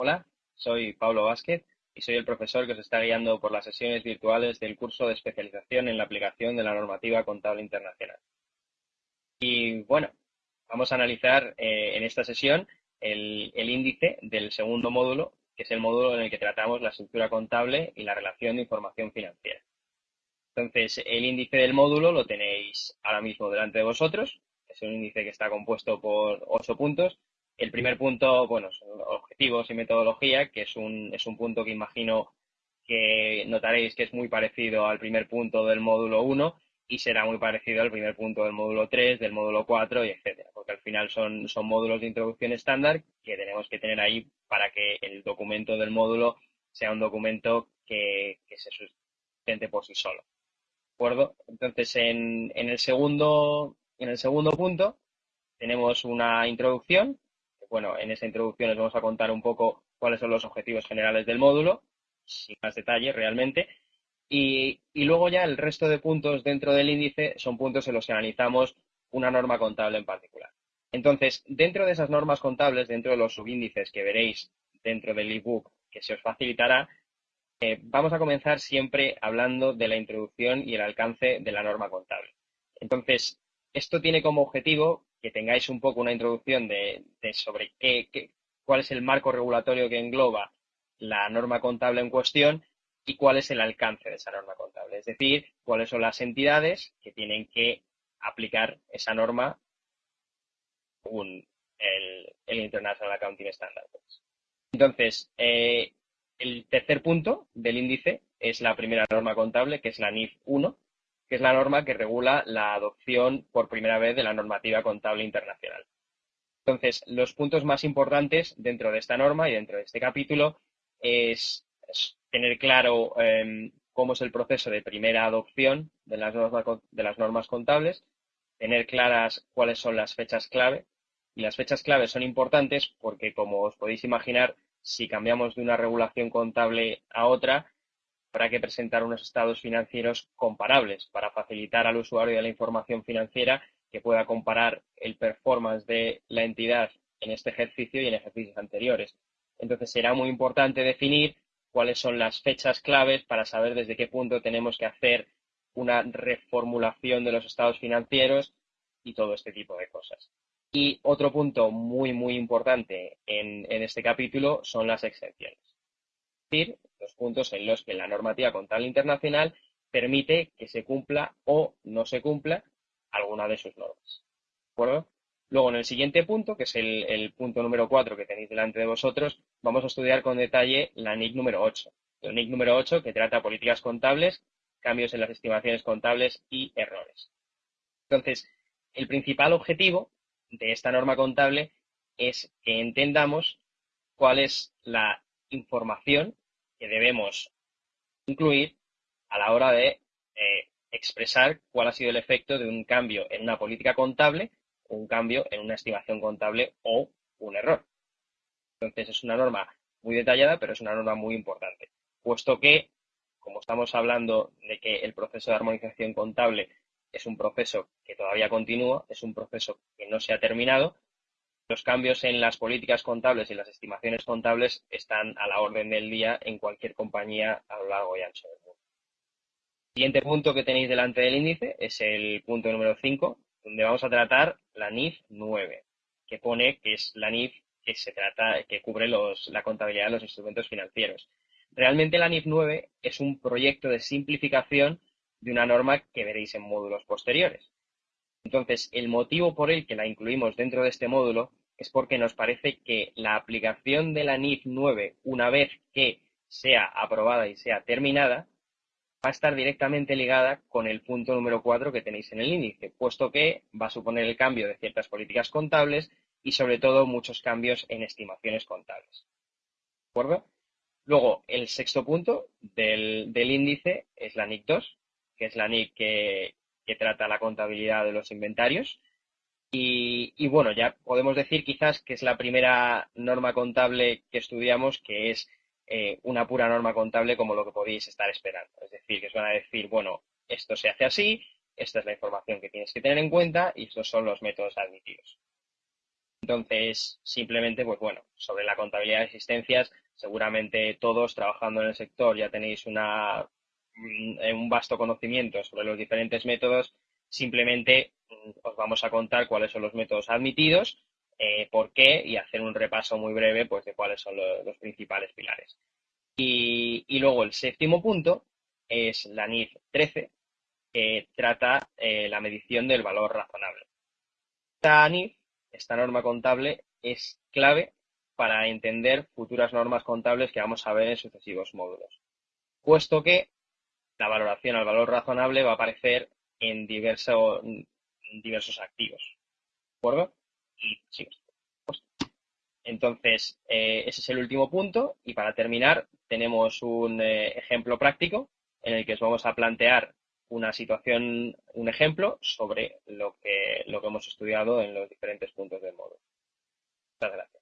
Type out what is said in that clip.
Hola, soy Pablo Vázquez y soy el profesor que os está guiando por las sesiones virtuales del curso de especialización en la aplicación de la normativa contable internacional. Y bueno, vamos a analizar eh, en esta sesión el, el índice del segundo módulo, que es el módulo en el que tratamos la estructura contable y la relación de información financiera. Entonces, el índice del módulo lo tenéis ahora mismo delante de vosotros. Es un índice que está compuesto por ocho puntos el primer punto, bueno, objetivos y metodología, que es un, es un punto que imagino que notaréis que es muy parecido al primer punto del módulo 1 y será muy parecido al primer punto del módulo 3, del módulo 4 y etcétera, porque al final son, son módulos de introducción estándar que tenemos que tener ahí para que el documento del módulo sea un documento que, se sustente por sí solo. ¿De acuerdo? Entonces, en, en, el segundo, en el segundo punto tenemos una introducción bueno, en esa introducción les vamos a contar un poco cuáles son los objetivos generales del módulo, sin más detalle realmente. Y, luego ya el resto de puntos dentro del índice son puntos en los que analizamos una norma contable en particular. Entonces, dentro de esas normas contables, dentro de los subíndices que veréis dentro del ebook que se os facilitará, eh, vamos a comenzar siempre hablando de la introducción y el alcance de la norma contable. Entonces, esto tiene como objetivo que tengáis un poco una introducción de, sobre qué, cuál es el marco regulatorio que engloba la norma contable en cuestión y cuál es el alcance de esa norma contable. Es decir, cuáles son las entidades que tienen que aplicar esa norma según el, International Accounting Standards. Entonces, eh, el tercer punto del índice es la primera norma contable, que es la NIF 1, que es la norma que regula la adopción por primera vez de la normativa contable internacional. Entonces, los puntos más importantes dentro de esta norma y dentro de este capítulo es, tener claro em, cómo es el proceso de primera adopción de las, de las normas contables, tener claras cuáles son las fechas clave. Y las fechas clave son importantes porque, como os podéis imaginar, si cambiamos de una regulación contable a otra, habrá que presentar unos estados financieros comparables para facilitar al usuario la información financiera que pueda comparar el performance de la entidad en este ejercicio y en ejercicios anteriores. Entonces será muy importante definir cuáles son las fechas claves para saber desde qué punto tenemos que hacer una reformulación de los estados financieros y todo este tipo de cosas. Y otro punto muy, muy importante en, en este capítulo son las exenciones. Decir, los puntos en los que la normativa contable internacional permite que se cumpla o no se cumpla alguna de sus normas. Luego, en el siguiente punto, que es el, punto número 4 que tenéis delante de vosotros, vamos a estudiar con detalle la NIC número 8. La NIC número 8 que trata políticas contables, cambios en las estimaciones contables y errores. Entonces, el principal objetivo de esta norma contable es que entendamos cuál es la información que debemos incluir a la hora de eh, expresar cuál ha sido el efecto de un cambio en una política contable, un cambio en una estimación contable o un error. Entonces es una norma muy detallada, pero es una norma muy importante, puesto que, como estamos hablando de que el proceso de armonización contable es un proceso que todavía continúa, es un proceso que no se ha terminado, los cambios en las políticas contables y las estimaciones contables están a la orden del día en cualquier compañía a lo largo y ancho del mundo. El siguiente punto que tenéis delante del índice es el punto número 5, donde vamos a tratar la NIF 9, que pone que es la NIF que se trata, que cubre la contabilidad de los instrumentos financieros. Realmente la NIF 9 es un proyecto de simplificación de una norma que veréis en módulos posteriores. Entonces, el motivo por el que la incluimos dentro de este módulo es porque nos parece que la aplicación de la NIF 9, una vez que sea aprobada y sea terminada, va a estar directamente ligada con el punto número 4 que tenéis en el índice, puesto que va a suponer el cambio de ciertas políticas contables y sobre todo muchos cambios en estimaciones contables. ¿De acuerdo? Luego, el sexto punto del, índice es la NIC 2, que es la NIC que trata la contabilidad de los inventarios y, bueno, ya podemos decir quizás que es la primera norma contable que estudiamos que es eh, una pura norma contable como lo que podéis estar esperando. Es decir, que os van a decir, bueno, esto se hace así, esta es la información que tienes que tener en cuenta y estos son los métodos admitidos. Entonces, simplemente, pues bueno, sobre la contabilidad de existencias, seguramente todos trabajando en el sector ya tenéis una, un vasto conocimiento sobre los diferentes métodos. Simplemente mm, os vamos a contar cuáles son los métodos admitidos, eh, por qué y hacer un repaso muy breve pues, de cuáles son los, principales pilares. Y, luego el séptimo punto es la NIF 13, que trata eh, la medición del valor razonable. Esta NIF esta norma contable es clave para entender futuras normas contables que vamos a ver en sucesivos módulos, puesto que la valoración al valor razonable va a aparecer en, diversos activos. ¿De acuerdo? Y Entonces, eh, ese es el último punto y para terminar tenemos un eh, ejemplo práctico en el que os vamos a plantear una situación, un ejemplo sobre lo que, lo que hemos estudiado en los diferentes puntos del módulo. Muchas gracias.